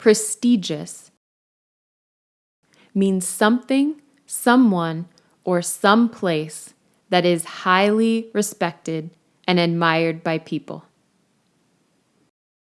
Prestigious means something, someone, or some place that is highly respected and admired by people.